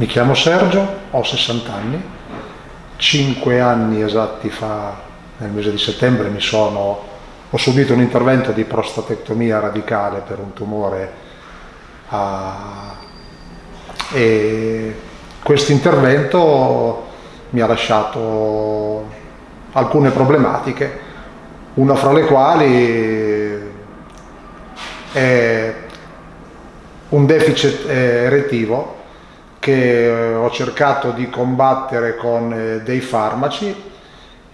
Mi chiamo Sergio, ho 60 anni, 5 anni esatti fa, nel mese di settembre, sono, ho subito un intervento di prostatectomia radicale per un tumore a, e questo intervento mi ha lasciato alcune problematiche, una fra le quali è un deficit erettivo che eh, ho cercato di combattere con eh, dei farmaci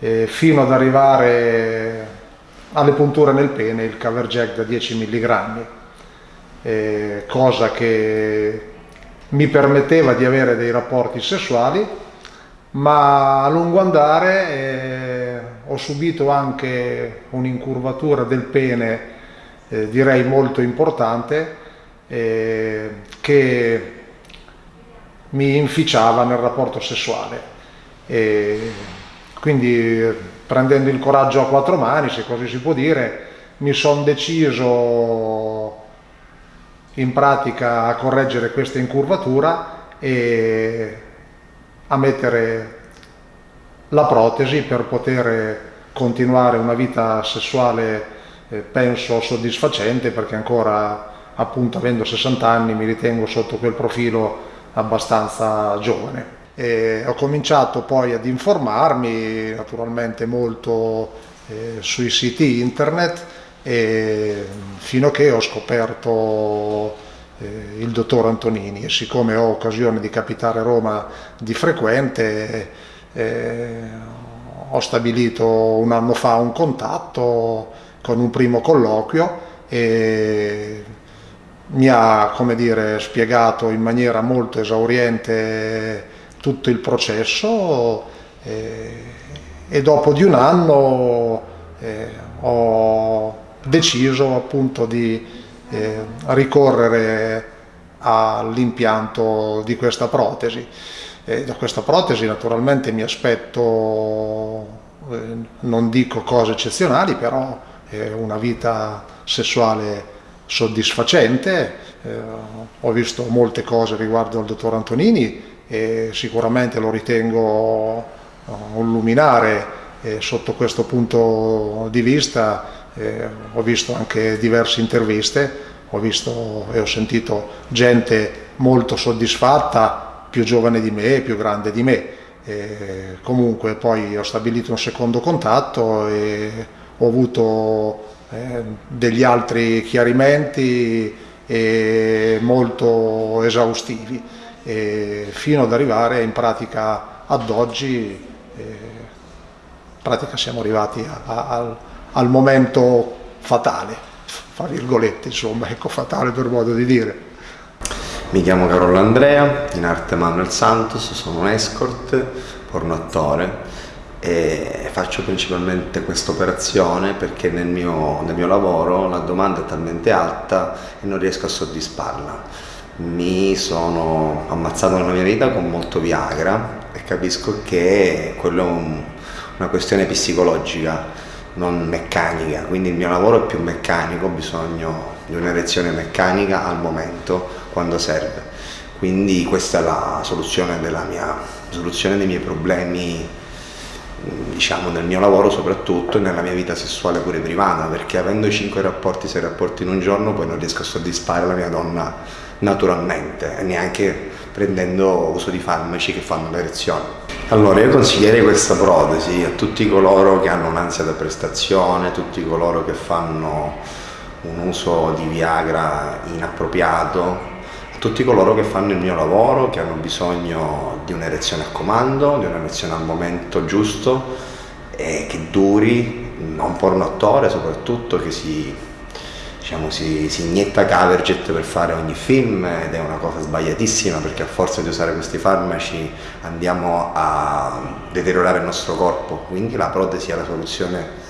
eh, fino ad arrivare alle punture nel pene, il Caverjack da 10 mg, cosa che mi permetteva di avere dei rapporti sessuali, ma a lungo andare ho subito anche un'incurvatura del pene, direi molto importante, che mi inficiava nel rapporto sessuale. E quindi prendendo il coraggio a quattro mani, se così si può dire, mi sono deciso in pratica a correggere questa incurvatura e a mettere la protesi per poter continuare una vita sessuale eh, penso soddisfacente perché ancora appunto avendo 60 anni mi ritengo sotto quel profilo abbastanza giovane. E ho cominciato poi ad informarmi naturalmente molto eh, sui siti internet e fino a che ho scoperto eh, il dottor Antonini e siccome ho occasione di capitare Roma di frequente eh, ho stabilito un anno fa un contatto con un primo colloquio e mi ha dire, spiegato in maniera molto esauriente tutto il processo eh, e dopo di un anno eh, ho deciso appunto di eh, ricorrere all'impianto di questa protesi. E da questa protesi naturalmente mi aspetto, eh, non dico cose eccezionali, però una vita sessuale soddisfacente, eh, ho visto molte cose riguardo al dottor Antonini e sicuramente lo ritengo uh, un luminare eh, sotto questo punto di vista, eh, ho visto anche diverse interviste, ho visto e ho sentito gente molto soddisfatta, più giovane di me, più grande di me. E comunque poi ho stabilito un secondo contatto e ho avuto eh, degli altri chiarimenti eh, molto esaustivi. Eh, fino ad arrivare in pratica ad oggi in pratica siamo arrivati a, a, al, al, momento fatale fra virgolette insomma ecco fatale per modo di dire. Mi chiamo Carolo Andrea in arte Manuel Santos sono un escort porno attore e faccio principalmente questa operazione perché nel mio, nel mio lavoro la domanda è talmente alta e non riesco a soddisfarla. Mi sono ammazzato nella mia vita con molto Viagra e capisco che quello è un, una questione psicologica, non meccanica, quindi il mio lavoro è più meccanico, ho bisogno di un'erezione meccanica al momento, quando serve. Quindi questa è la soluzione, della mia, soluzione dei miei problemi diciamo nel mio lavoro soprattutto e nella mia vita sessuale pure privata perché avendo 5 rapporti, 6 rapporti in un giorno poi non riesco a soddisfare la mia donna naturalmente e neanche prendendo uso di farmaci che fanno l'erezione. Allora io consiglierei questa protesi a tutti coloro che hanno un'ansia da prestazione, tutti coloro che fanno un uso di Viagra inappropriato tutti coloro che fanno il mio lavoro, che hanno bisogno di un'erezione a comando, di un'erezione al momento giusto e che duri, un porno attore soprattutto che si, diciamo, si, si inietta Caverjet per fare ogni film ed è una cosa sbagliatissima perché a forza di usare questi farmaci andiamo a deteriorare il nostro corpo, quindi la protesi è la soluzione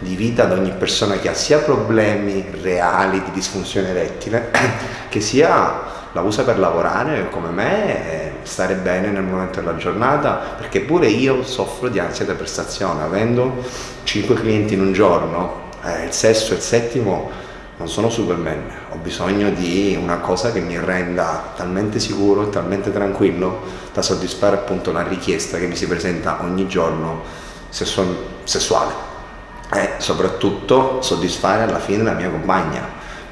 di vita ad ogni persona che ha sia problemi reali di disfunzione erettile che sia la usa per lavorare come me e stare bene nel momento della giornata perché pure io soffro di ansia da prestazione avendo 5 clienti in un giorno eh, il sesto e il settimo non sono Superman, ho bisogno di una cosa che mi renda talmente sicuro e talmente tranquillo da soddisfare appunto la richiesta che mi si presenta ogni giorno sessuale. E soprattutto soddisfare alla fine la mia compagna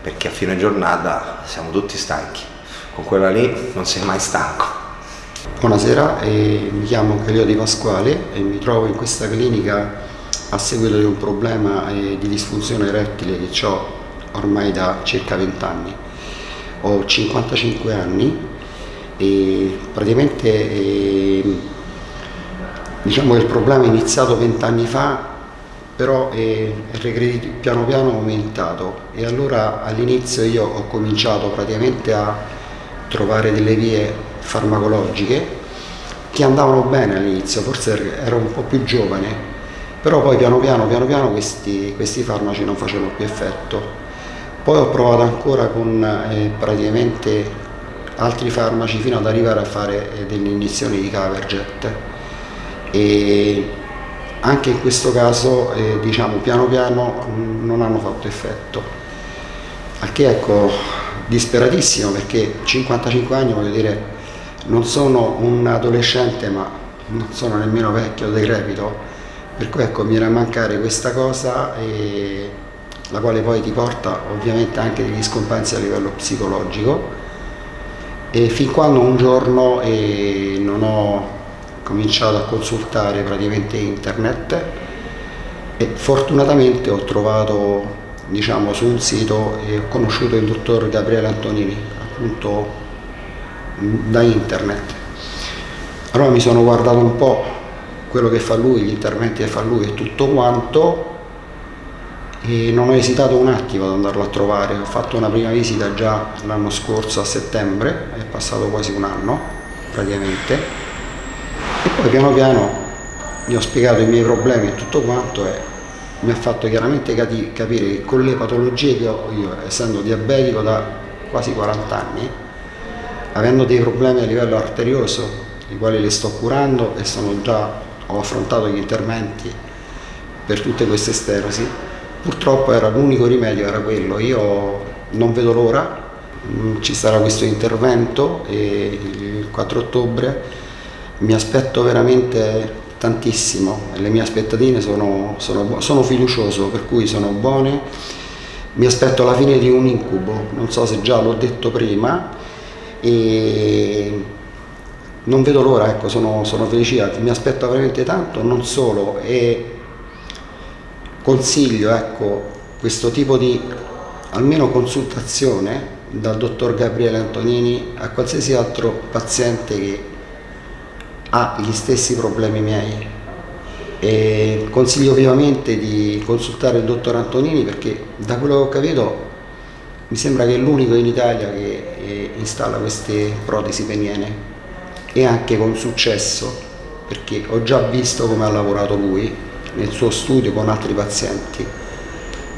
perché a fine giornata siamo tutti stanchi con quella lì non sei mai stanco Buonasera, eh, mi chiamo Calio Di Pasquale e mi trovo in questa clinica a seguito di un problema eh, di disfunzione erettile che ho ormai da circa 20 anni. Ho 55 anni e praticamente eh, diciamo che il problema è iniziato 20 anni fa però è, è piano piano aumentato e allora all'inizio io ho cominciato praticamente a trovare delle vie farmacologiche che andavano bene all'inizio, forse ero un po' più giovane, però poi piano piano, piano, piano questi, questi farmaci non facevano più effetto. Poi ho provato ancora con eh, praticamente altri farmaci fino ad arrivare a fare eh, delle iniezioni di Caverjet e anche in questo caso eh, diciamo piano piano non hanno fatto effetto. Al che ecco disperatissimo perché 55 anni voglio dire non sono un adolescente ma non sono nemmeno vecchio, decrepito, per cui ecco mi era a mancare questa cosa e la quale poi ti porta ovviamente anche degli scompensi a livello psicologico. E fin quando un giorno eh, non ho cominciato a consultare praticamente internet e fortunatamente ho trovato diciamo su un sito e ho conosciuto il dottor Gabriele Antonini appunto da internet. Allora mi sono guardato un po' quello che fa lui, gli interventi che fa lui e tutto quanto e non ho esitato un attimo ad andarlo a trovare, ho fatto una prima visita già l'anno scorso a settembre, è passato quasi un anno praticamente e poi piano piano gli ho spiegato i miei problemi e tutto quanto e mi ha fatto chiaramente capire che con le patologie che ho io, essendo diabetico da quasi 40 anni, avendo dei problemi a livello arterioso, i quali li sto curando e già, ho affrontato gli interventi per tutte queste sterosi, purtroppo era l'unico rimedio, era quello, io non vedo l'ora, mm, ci sarà questo intervento il 4 ottobre mi aspetto veramente tantissimo, le mie aspettative sono, sono, sono fiducioso, per cui sono buone, mi aspetto la fine di un incubo, non so se già l'ho detto prima, e non vedo l'ora, ecco, sono, sono felice, mi aspetto veramente tanto, non solo, e consiglio ecco, questo tipo di almeno consultazione dal dottor Gabriele Antonini a qualsiasi altro paziente che ha gli stessi problemi miei. E consiglio vivamente di consultare il dottor Antonini perché da quello che ho capito mi sembra che è l'unico in Italia che eh, installa queste protesi peniene e anche con successo perché ho già visto come ha lavorato lui nel suo studio con altri pazienti.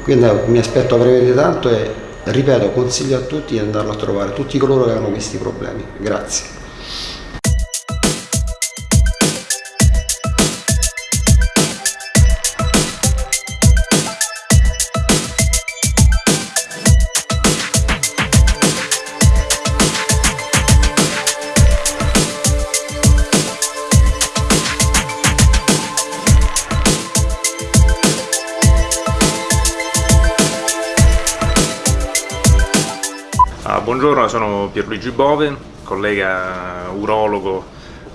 Quindi mi aspetto a breve tanto e ripeto consiglio a tutti di andarlo a trovare tutti coloro che hanno questi problemi. Grazie Buongiorno, sono Pierluigi Bove, collega urologo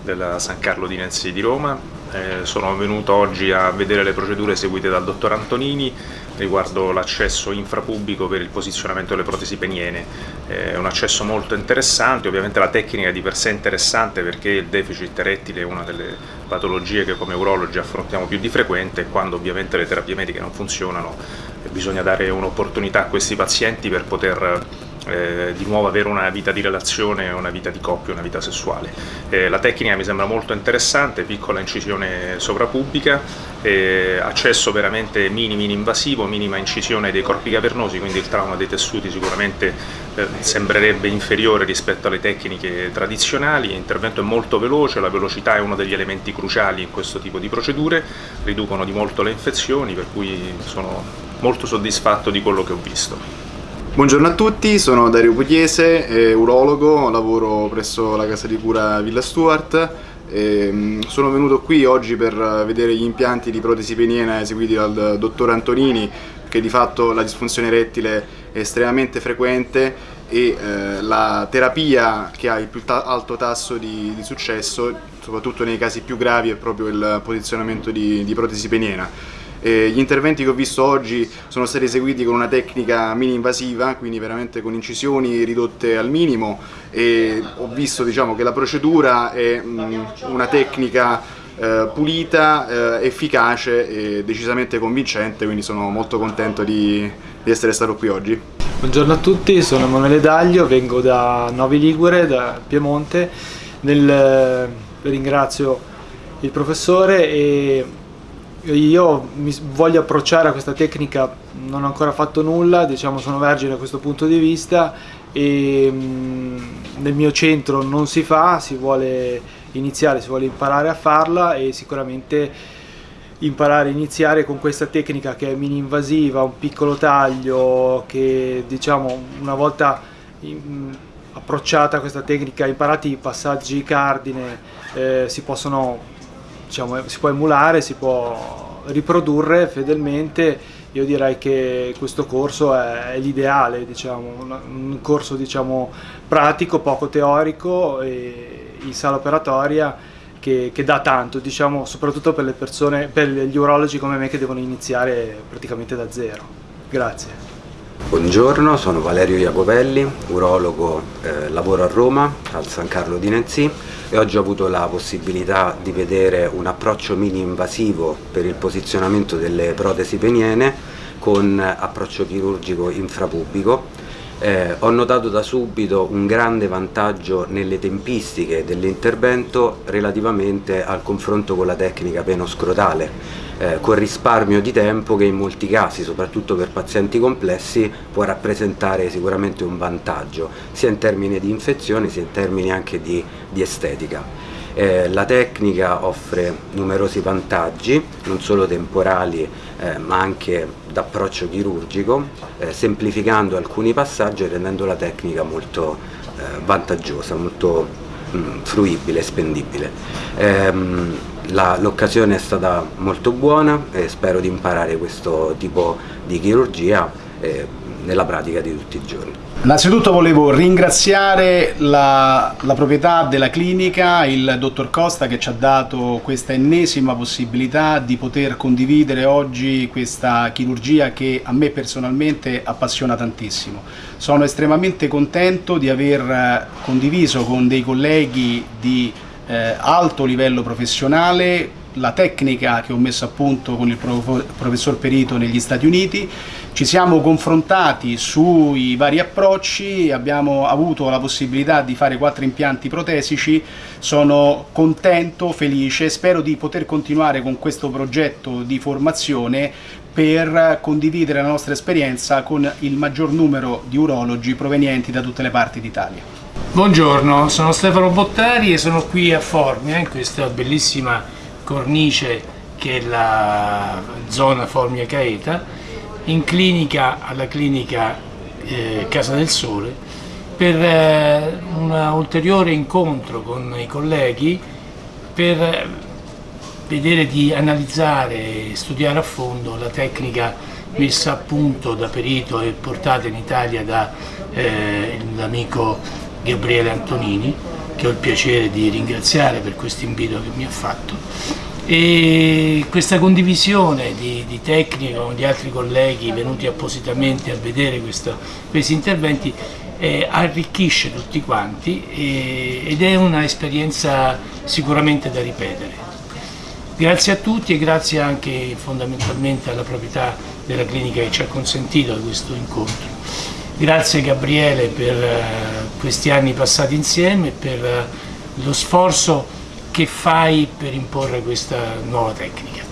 della San Carlo di Nenzi di Roma. Eh, sono venuto oggi a vedere le procedure eseguite dal dottor Antonini riguardo l'accesso infrapubblico per il posizionamento delle protesi peniene. Eh, è un accesso molto interessante, ovviamente la tecnica è di per sé interessante perché il deficit erettile è una delle patologie che come urologi affrontiamo più di frequente e quando ovviamente le terapie mediche non funzionano bisogna dare un'opportunità a questi pazienti per poter eh, di nuovo avere una vita di relazione, una vita di coppia, una vita sessuale. Eh, la tecnica mi sembra molto interessante, piccola incisione sovrapubblica, eh, accesso veramente minimi invasivo, minima incisione dei corpi cavernosi, quindi il trauma dei tessuti sicuramente eh, sembrerebbe inferiore rispetto alle tecniche tradizionali, l'intervento è molto veloce, la velocità è uno degli elementi cruciali in questo tipo di procedure, riducono di molto le infezioni, per cui sono molto soddisfatto di quello che ho visto. Buongiorno a tutti, sono Dario Pugliese, urologo, lavoro presso la casa di cura Villa Stuart. E sono venuto qui oggi per vedere gli impianti di protesi peniena eseguiti dal dottor Antonini che di fatto la disfunzione erettile è estremamente frequente e eh, la terapia che ha il più ta alto tasso di, di, successo, soprattutto nei casi più gravi, è proprio il posizionamento di, di protesi peniena. Eh, gli interventi che ho visto oggi sono stati eseguiti con una tecnica mini-invasiva, quindi veramente con incisioni ridotte al minimo e ho visto diciamo, che la procedura è mh, una tecnica eh, pulita, eh, efficace e decisamente convincente, quindi sono molto contento di, di essere stato qui oggi. Buongiorno a tutti, sono Emanuele Daglio, vengo da Novi Ligure, da Piemonte. Nel, eh, ringrazio il professore e io mi voglio approcciare a questa tecnica, non ho ancora fatto nulla, diciamo sono vergine da questo punto di vista e mm, nel mio centro non si fa, si vuole iniziare, si vuole imparare a farla e sicuramente imparare a iniziare con questa tecnica che è mini invasiva, un piccolo taglio che diciamo una volta approcciata questa tecnica, imparati i passaggi cardine, eh, si possono diciamo, si può emulare, si può riprodurre fedelmente io direi che questo corso è, l'ideale, diciamo, un, corso diciamo, pratico, poco teorico in sala operatoria che, che dà tanto, diciamo, soprattutto per persone, per gli urologi come me che devono iniziare praticamente da zero. Grazie. Buongiorno, sono Valerio Iacovelli, urologo, eh, lavoro a Roma, al San Carlo di Nancy e oggi ho avuto la possibilità di vedere un approccio mini invasivo per il posizionamento delle protesi peniene con approccio chirurgico infrapubico. Eh, ho notato da subito un grande vantaggio nelle tempistiche dell'intervento relativamente al confronto con la tecnica penoscrotale eh, con risparmio di tempo che in molti casi, soprattutto per pazienti complessi, può rappresentare sicuramente un vantaggio, sia in termini di infezione sia in termini anche di, di estetica. Eh, la tecnica offre numerosi vantaggi, non solo temporali eh, ma anche d'approccio chirurgico, eh, semplificando alcuni passaggi e rendendo la tecnica molto eh, vantaggiosa, molto mh, mm, fruibile spendibile. L'occasione è stata molto buona e spero di imparare questo tipo di chirurgia eh, nella pratica di tutti i giorni. Innanzitutto volevo ringraziare la, la, proprietà della clinica, il dottor Costa che ci ha dato questa ennesima possibilità di poter condividere oggi questa chirurgia che a me personalmente appassiona tantissimo. Sono estremamente contento di aver condiviso con dei colleghi di eh, alto livello professionale, la tecnica che ho messo a punto con il professor Perito negli Stati Uniti, ci siamo confrontati sui vari approcci, abbiamo avuto la possibilità di fare quattro impianti protesici, sono contento, felice, spero di poter continuare con questo progetto di formazione per condividere la nostra esperienza con il maggior numero di urologi provenienti da tutte le parti d'Italia. Buongiorno, sono Stefano Bottari e sono qui a Formia, in questa bellissima cornice che è la zona Formia Caeta, in clinica alla clinica eh, Casa del Sole, per eh, un ulteriore incontro con i colleghi per vedere di analizzare e studiare a fondo la tecnica messa a punto da perito e portata in Italia dall'amico eh, Gabriele Antonini, che ho il piacere di ringraziare per questo invito che mi ha fatto. E questa condivisione di, di tecniche con gli altri colleghi venuti appositamente a vedere questo, questi interventi eh, arricchisce tutti quanti e, ed è un'esperienza sicuramente da ripetere. Grazie a tutti e grazie anche fondamentalmente alla proprietà della clinica che ci ha consentito questo incontro. Grazie Gabriele per eh, questi anni passati insieme per eh, lo sforzo che fai per imporre questa nuova tecnica.